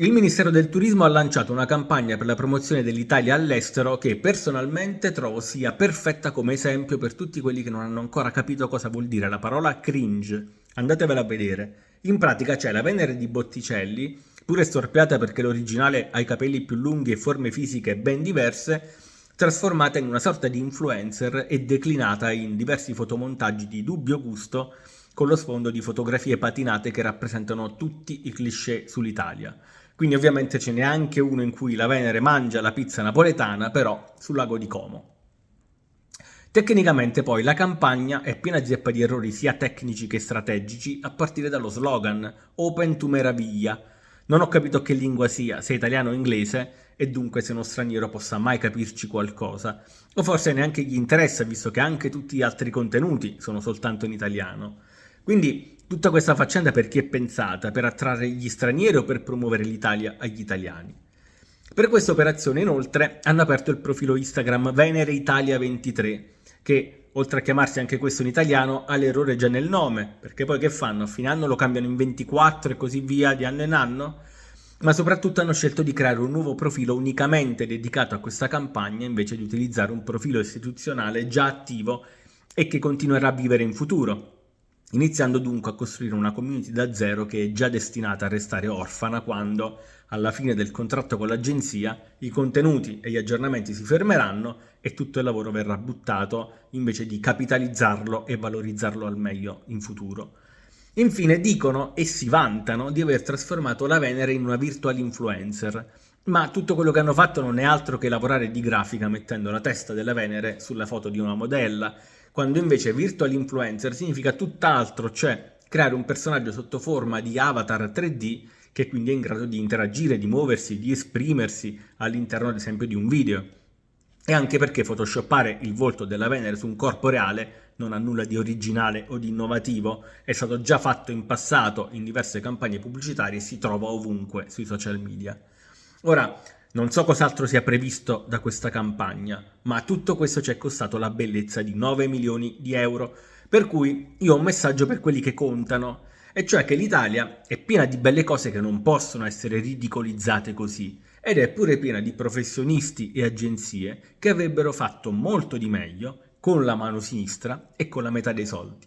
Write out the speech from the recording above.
Il Ministero del Turismo ha lanciato una campagna per la promozione dell'Italia all'estero che personalmente trovo sia perfetta come esempio per tutti quelli che non hanno ancora capito cosa vuol dire la parola cringe. Andatevela a vedere. In pratica c'è la Venere di Botticelli, pure storpiata perché l'originale ha i capelli più lunghi e forme fisiche ben diverse, trasformata in una sorta di influencer e declinata in diversi fotomontaggi di dubbio gusto con lo sfondo di fotografie patinate che rappresentano tutti i cliché sull'Italia. Quindi ovviamente ce n'è anche uno in cui la Venere mangia la pizza napoletana, però sul lago di Como. Tecnicamente poi la campagna è piena zeppa di errori sia tecnici che strategici, a partire dallo slogan Open to Meraviglia. Non ho capito che lingua sia, se italiano o inglese, e dunque se uno straniero possa mai capirci qualcosa. O forse neanche gli interessa, visto che anche tutti gli altri contenuti sono soltanto in italiano. Quindi Tutta questa faccenda per chi è pensata? Per attrarre gli stranieri o per promuovere l'Italia agli italiani? Per questa operazione inoltre hanno aperto il profilo Instagram Venere Italia 23 che oltre a chiamarsi anche questo in italiano ha l'errore già nel nome perché poi che fanno? A fine anno lo cambiano in 24 e così via di anno in anno? Ma soprattutto hanno scelto di creare un nuovo profilo unicamente dedicato a questa campagna invece di utilizzare un profilo istituzionale già attivo e che continuerà a vivere in futuro iniziando dunque a costruire una community da zero che è già destinata a restare orfana quando, alla fine del contratto con l'agenzia, i contenuti e gli aggiornamenti si fermeranno e tutto il lavoro verrà buttato invece di capitalizzarlo e valorizzarlo al meglio in futuro. Infine dicono e si vantano di aver trasformato la Venere in una virtual influencer, ma tutto quello che hanno fatto non è altro che lavorare di grafica mettendo la testa della Venere sulla foto di una modella, quando invece virtual influencer significa tutt'altro, cioè creare un personaggio sotto forma di avatar 3D che quindi è in grado di interagire, di muoversi, di esprimersi all'interno ad esempio di un video. E anche perché photoshoppare il volto della Venere su un corpo reale non ha nulla di originale o di innovativo, è stato già fatto in passato in diverse campagne pubblicitarie e si trova ovunque sui social media. Ora, non so cos'altro sia previsto da questa campagna, ma tutto questo ci è costato la bellezza di 9 milioni di euro, per cui io ho un messaggio per quelli che contano, e cioè che l'Italia è piena di belle cose che non possono essere ridicolizzate così, ed è pure piena di professionisti e agenzie che avrebbero fatto molto di meglio con la mano sinistra e con la metà dei soldi.